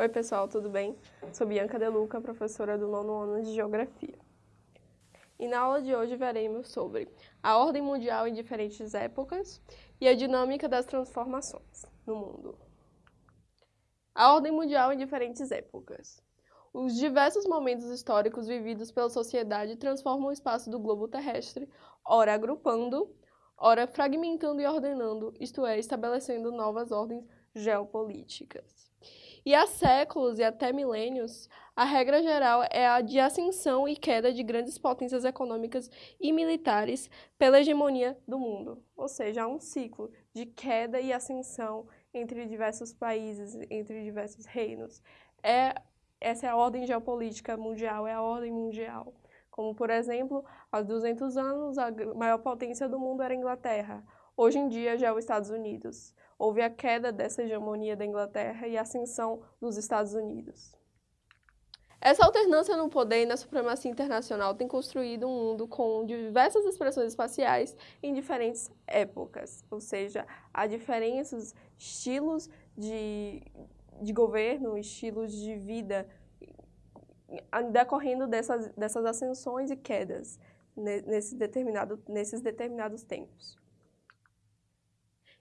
Oi pessoal, tudo bem? Sou Bianca De Luca, professora do nono ano de Geografia. E na aula de hoje veremos sobre a ordem mundial em diferentes épocas e a dinâmica das transformações no mundo. A ordem mundial em diferentes épocas. Os diversos momentos históricos vividos pela sociedade transformam o espaço do globo terrestre, ora agrupando, ora fragmentando e ordenando, isto é, estabelecendo novas ordens geopolíticas. E há séculos e até milênios, a regra geral é a de ascensão e queda de grandes potências econômicas e militares pela hegemonia do mundo. Ou seja, há um ciclo de queda e ascensão entre diversos países, entre diversos reinos. É, essa é a ordem geopolítica mundial, é a ordem mundial. Como, por exemplo, há 200 anos, a maior potência do mundo era a Inglaterra. Hoje em dia já é os Estados Unidos houve a queda dessa hegemonia da Inglaterra e a ascensão dos Estados Unidos. Essa alternância no poder e na supremacia internacional tem construído um mundo com diversas expressões espaciais em diferentes épocas, ou seja, há diferentes estilos de, de governo, estilos de vida decorrendo dessas, dessas ascensões e quedas nesse determinado, nesses determinados tempos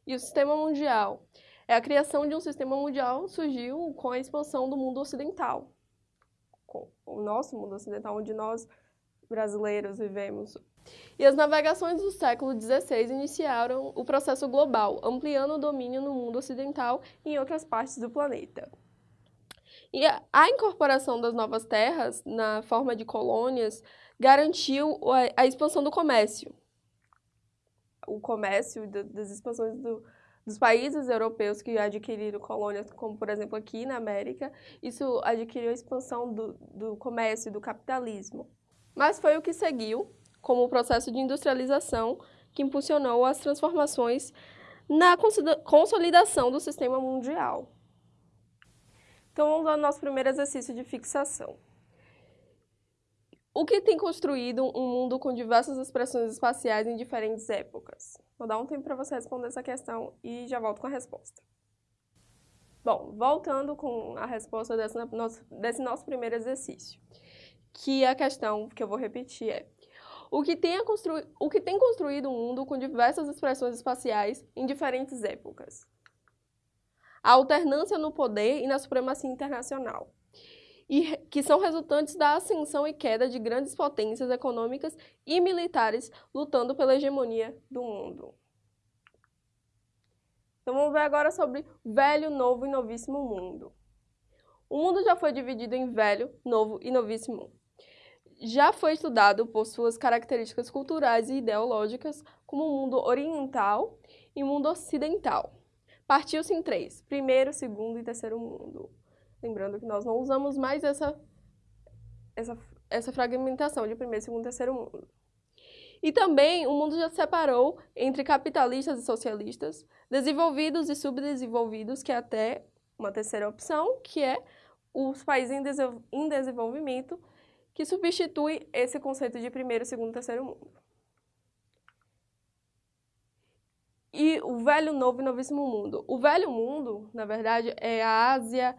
e o sistema mundial. É a criação de um sistema mundial surgiu com a expansão do mundo ocidental, com o nosso mundo ocidental, onde nós brasileiros vivemos. E as navegações do século XVI iniciaram o processo global, ampliando o domínio no mundo ocidental e em outras partes do planeta. E a incorporação das novas terras, na forma de colônias, garantiu a expansão do comércio, o comércio das expansões do, dos países europeus que adquiriram colônias, como por exemplo aqui na América, isso adquiriu a expansão do, do comércio do capitalismo. Mas foi o que seguiu como o processo de industrialização que impulsionou as transformações na consolidação do sistema mundial. Então vamos ao nosso primeiro exercício de fixação. O que tem construído um mundo com diversas expressões espaciais em diferentes épocas? Vou dar um tempo para você responder essa questão e já volto com a resposta. Bom, voltando com a resposta desse nosso, desse nosso primeiro exercício, que a questão que eu vou repetir é o que, tem o que tem construído um mundo com diversas expressões espaciais em diferentes épocas? A alternância no poder e na supremacia internacional e que são resultantes da ascensão e queda de grandes potências econômicas e militares lutando pela hegemonia do mundo. Então vamos ver agora sobre velho, novo e novíssimo mundo. O mundo já foi dividido em velho, novo e novíssimo. Já foi estudado por suas características culturais e ideológicas como o mundo oriental e o mundo ocidental. Partiu-se em três, primeiro, segundo e terceiro mundo. Lembrando que nós não usamos mais essa, essa, essa fragmentação de primeiro, segundo e terceiro mundo. E também o mundo já se separou entre capitalistas e socialistas, desenvolvidos e subdesenvolvidos, que é até uma terceira opção, que é os países em desenvolvimento, que substitui esse conceito de primeiro, segundo e terceiro mundo. E o velho, novo e novíssimo mundo. O velho mundo, na verdade, é a Ásia,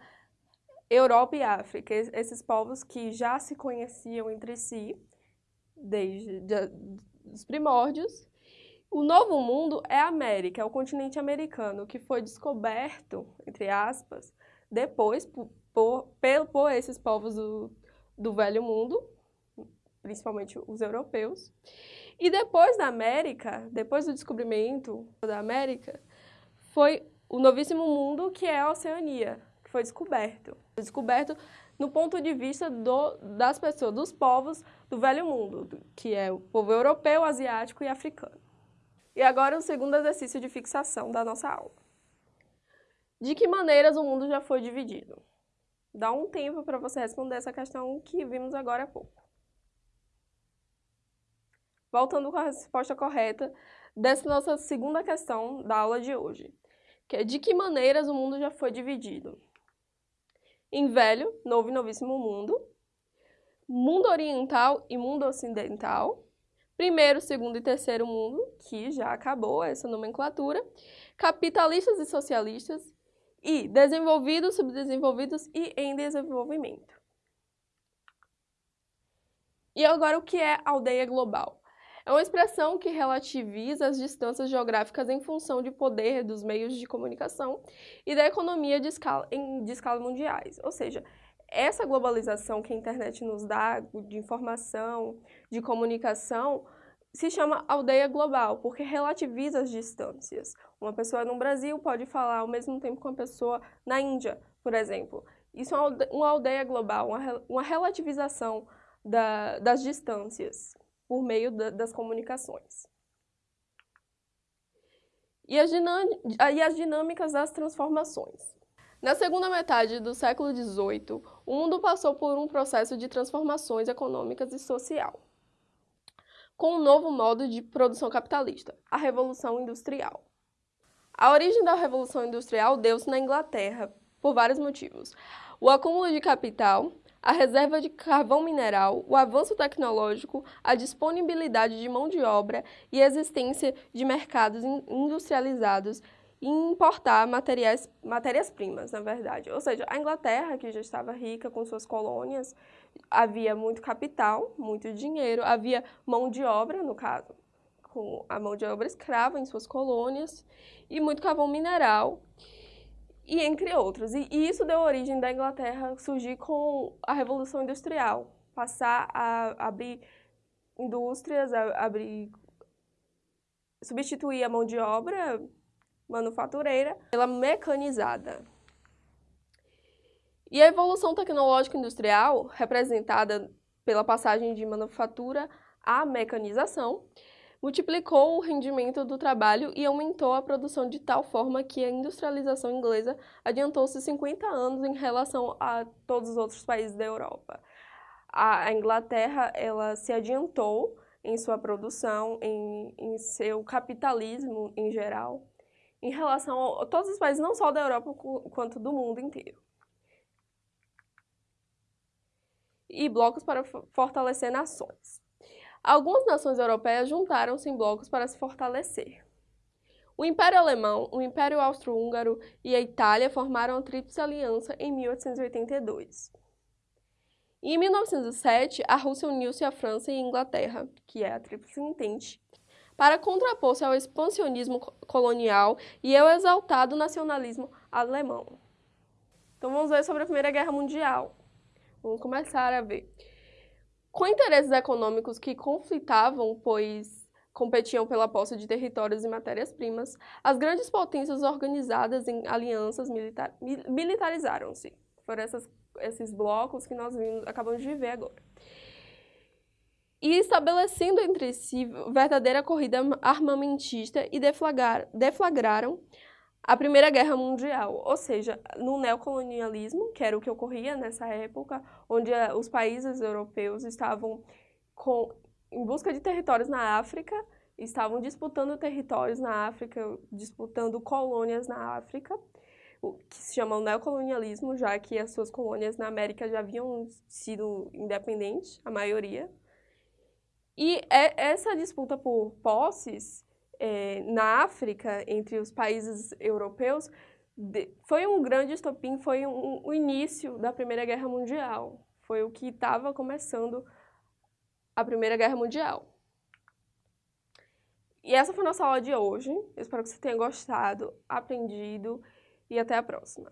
Europa e África, esses povos que já se conheciam entre si desde de, os primórdios. O Novo Mundo é a América, é o continente americano, que foi descoberto, entre aspas, depois por, por, por esses povos do, do Velho Mundo, principalmente os europeus. E depois da América, depois do descobrimento da América, foi o Novíssimo Mundo, que é a Oceania, foi descoberto. Descoberto no ponto de vista do, das pessoas, dos povos do Velho Mundo, que é o povo europeu, asiático e africano. E agora o segundo exercício de fixação da nossa aula. De que maneiras o mundo já foi dividido? Dá um tempo para você responder essa questão que vimos agora há pouco. Voltando com a resposta correta dessa nossa segunda questão da aula de hoje, que é de que maneiras o mundo já foi dividido? Em Velho, Novo e Novíssimo Mundo, Mundo Oriental e Mundo Ocidental, Primeiro, Segundo e Terceiro Mundo, que já acabou essa nomenclatura, Capitalistas e Socialistas E desenvolvidos, subdesenvolvidos e em desenvolvimento. E agora o que é aldeia global? É uma expressão que relativiza as distâncias geográficas em função de poder dos meios de comunicação e da economia de escala, em, de escala mundiais. Ou seja, essa globalização que a internet nos dá de informação, de comunicação, se chama aldeia global, porque relativiza as distâncias. Uma pessoa no Brasil pode falar ao mesmo tempo com uma pessoa na Índia, por exemplo. Isso é uma aldeia global, uma relativização da, das distâncias por meio da, das comunicações. E as, e as dinâmicas das transformações. Na segunda metade do século XVIII, o mundo passou por um processo de transformações econômicas e social, com um novo modo de produção capitalista, a Revolução Industrial. A origem da Revolução Industrial deu-se na Inglaterra, por vários motivos. O acúmulo de capital, a reserva de carvão mineral, o avanço tecnológico, a disponibilidade de mão de obra e a existência de mercados industrializados e importar matérias-primas, na verdade. Ou seja, a Inglaterra, que já estava rica com suas colônias, havia muito capital, muito dinheiro, havia mão de obra, no caso, com a mão de obra escrava em suas colônias, e muito carvão mineral e entre outros. E, isso deu origem da Inglaterra surgir com a Revolução Industrial, passar a abrir indústrias, a abrir substituir a mão de obra manufatureira pela mecanizada. E a evolução tecnológica industrial, representada pela passagem de manufatura à mecanização, multiplicou o rendimento do trabalho e aumentou a produção de tal forma que a industrialização inglesa adiantou-se 50 anos em relação a todos os outros países da Europa. A Inglaterra ela se adiantou em sua produção, em, em seu capitalismo em geral, em relação a todos os países, não só da Europa, quanto do mundo inteiro. E blocos para fortalecer nações. Algumas nações europeias juntaram-se em blocos para se fortalecer. O Império Alemão, o Império Austro-Húngaro e a Itália formaram a Tríplice Aliança em 1882. E em 1907, a Rússia uniu-se à França e à Inglaterra, que é a Tríplice Entente, para contrapor-se ao expansionismo colonial e ao exaltado nacionalismo alemão. Então vamos ver sobre a Primeira Guerra Mundial. Vamos começar a ver. Com interesses econômicos que conflitavam, pois competiam pela posse de territórios e matérias-primas, as grandes potências organizadas em alianças militar, militarizaram-se. Foram essas, esses blocos que nós vimos, acabamos de ver agora. E estabelecendo entre si verdadeira corrida armamentista e deflagrar, deflagraram a Primeira Guerra Mundial, ou seja, no neocolonialismo, que era o que ocorria nessa época, onde eh, os países europeus estavam com, em busca de territórios na África, estavam disputando territórios na África, disputando colônias na África, o que se chama neocolonialismo, já que as suas colônias na América já haviam sido independentes, a maioria. E é, essa disputa por posses é, na África, entre os países europeus, de, foi um grande estopim, foi um, o início da Primeira Guerra Mundial. Foi o que estava começando a Primeira Guerra Mundial. E essa foi a nossa aula de hoje. Eu espero que você tenha gostado, aprendido e até a próxima.